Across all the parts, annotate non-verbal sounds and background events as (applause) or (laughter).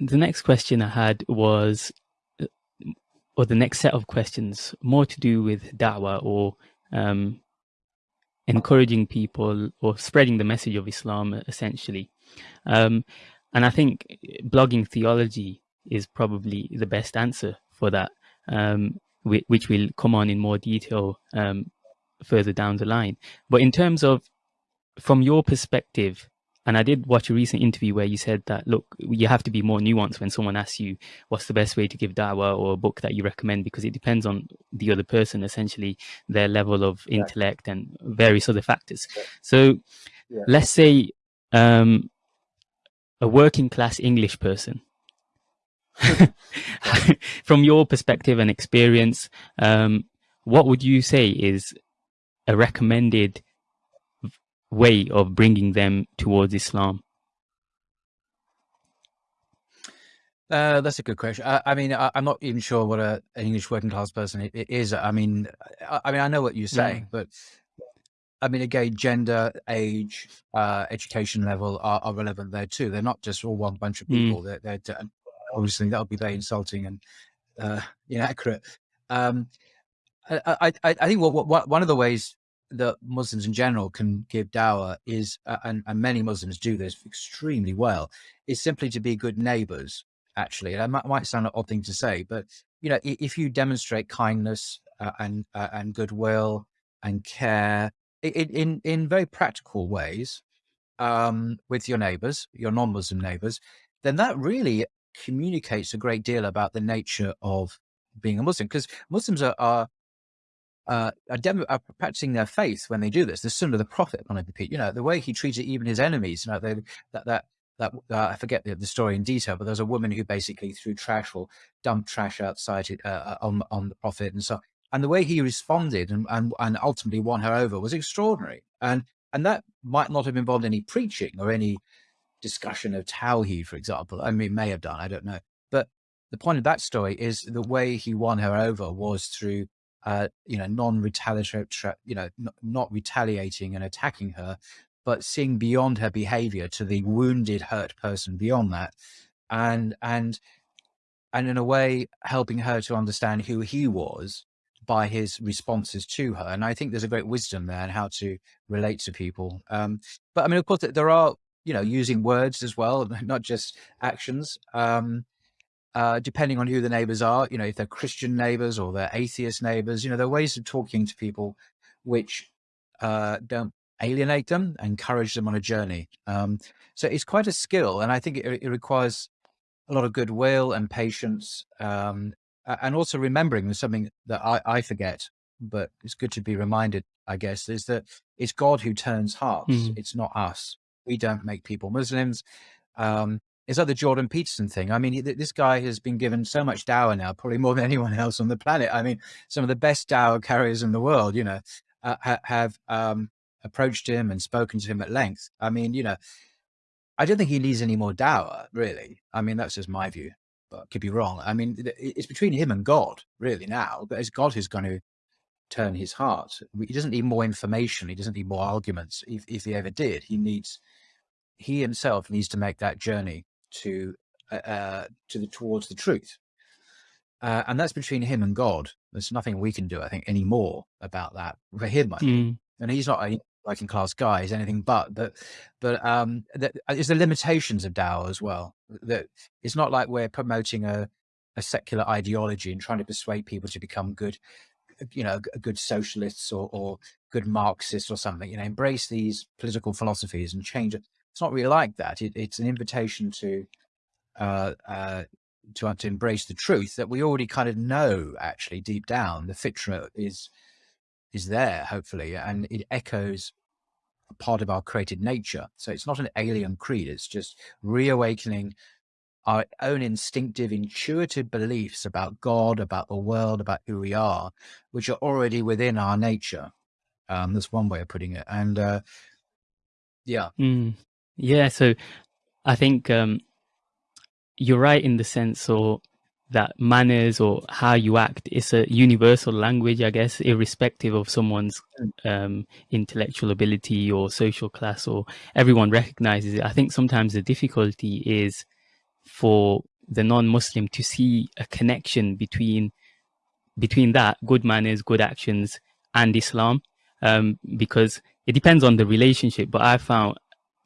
the next question I had was, or the next set of questions, more to do with da'wah or um, encouraging people or spreading the message of Islam, essentially. Um, and I think blogging theology is probably the best answer for that, um, which will come on in more detail um, further down the line. But in terms of, from your perspective, and I did watch a recent interview where you said that, look, you have to be more nuanced when someone asks you what's the best way to give da'wah or a book that you recommend, because it depends on the other person, essentially their level of yeah. intellect and various other factors. Yeah. So yeah. let's say um, a working class English person, (laughs) (laughs) from your perspective and experience, um, what would you say is a recommended way of bringing them towards Islam? Uh, that's a good question. I, I mean, I, am not even sure what a, an English working class person it, it is. I mean, I, I, mean, I know what you're saying, yeah. but I mean, again, gender, age, uh, education level are, are, relevant there too. They're not just all one bunch of people. Mm. They're, they're, obviously that would be very insulting and uh, (laughs) inaccurate. Um, I, I, I think what, what, one of the ways that Muslims in general can give dawah is, uh, and, and, many Muslims do this extremely well, is simply to be good neighbors, actually. That might, might sound an odd thing to say, but, you know, if you demonstrate kindness uh, and, uh, and goodwill and care in, in, in very practical ways um, with your neighbors, your non-Muslim neighbors, then that really communicates a great deal about the nature of being a Muslim because Muslims are, are uh, are, are, practicing their faith when they do this. The Sunnah of the prophet, on you know, the way he treated even his enemies, you know, they, that, that, that, uh, I forget the, the, story in detail, but there's a woman who basically threw trash or dumped trash outside uh, uh, on, on the prophet and so, and the way he responded and, and, and ultimately won her over was extraordinary. And, and that might not have involved any preaching or any discussion of Tawheed, for example. I mean, may have done, I don't know. But the point of that story is the way he won her over was through uh, you know, non-retaliatory, you know, not retaliating and attacking her, but seeing beyond her behavior to the wounded, hurt person beyond that. And, and, and in a way, helping her to understand who he was by his responses to her. And I think there's a great wisdom there and how to relate to people. Um, but I mean, of course, there are, you know, using words as well, (laughs) not just actions. Um, uh, depending on who the neighbors are, you know, if they're Christian neighbors or they're atheist neighbors, you know, there are ways of talking to people which uh, don't alienate them, encourage them on a journey. Um, so it's quite a skill. And I think it, it requires a lot of goodwill and patience. Um, and also remembering something that I, I, forget, but it's good to be reminded, I guess, is that it's God who turns hearts. Mm -hmm. It's not us. We don't make people Muslims. Um, like the Jordan Peterson thing. I mean, this guy has been given so much dawah now, probably more than anyone else on the planet. I mean, some of the best dawah carriers in the world, you know, uh, ha have um, approached him and spoken to him at length. I mean, you know, I don't think he needs any more dawah, really. I mean, that's just my view, but could be wrong. I mean, it's between him and God, really, now. But it's God who's going to turn his heart. He doesn't need more information. He doesn't need more arguments. If, if he ever did, he needs, he himself needs to make that journey to uh, uh, to the towards the truth. Uh, and that's between him and God. There's nothing we can do, I think, anymore about that for him. I mm. and he's not a working class guy; he's anything but. But, but um, that is the limitations of dawah as well. That it's not like we're promoting a a secular ideology and trying to persuade people to become good, you know, good socialists or, or good Marxists or something. You know, embrace these political philosophies and change it it's not really like that. It, it's an invitation to uh, uh, to to embrace the truth that we already kind of know. Actually, deep down, the fitra is is there, hopefully, and it echoes a part of our created nature. So it's not an alien creed. It's just reawakening our own instinctive, intuitive beliefs about God, about the world, about who we are, which are already within our nature. Um, that's one way of putting it. And uh, yeah. Mm. Yeah, so I think um, you're right in the sense or that manners or how you act is a universal language, I guess, irrespective of someone's um, intellectual ability or social class or everyone recognizes it. I think sometimes the difficulty is for the non-Muslim to see a connection between between that good manners, good actions, and Islam, um, because it depends on the relationship. But I found,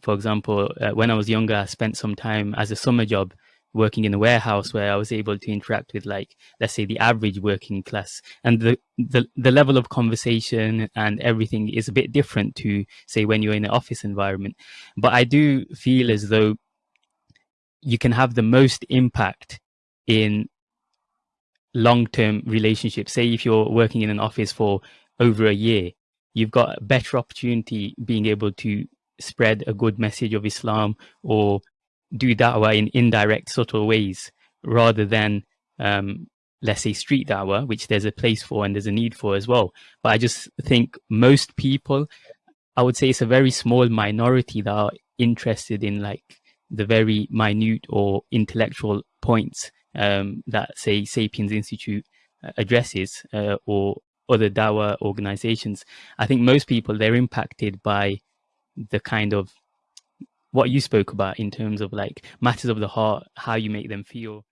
for example, uh, when I was younger, I spent some time as a summer job working in a warehouse where I was able to interact with like, let's say the average working class and the, the, the level of conversation and everything is a bit different to say when you're in an office environment. But I do feel as though you can have the most impact in long-term relationships. Say if you're working in an office for over a year, you've got a better opportunity being able to spread a good message of Islam or do da'wah in indirect, subtle ways rather than, um, let's say, street da'wah, which there's a place for and there's a need for as well. But I just think most people, I would say it's a very small minority that are interested in like the very minute or intellectual points um, that, say, Sapiens Institute uh, addresses uh, or other dawah organizations. I think most people, they're impacted by the kind of what you spoke about in terms of like matters of the heart, how you make them feel.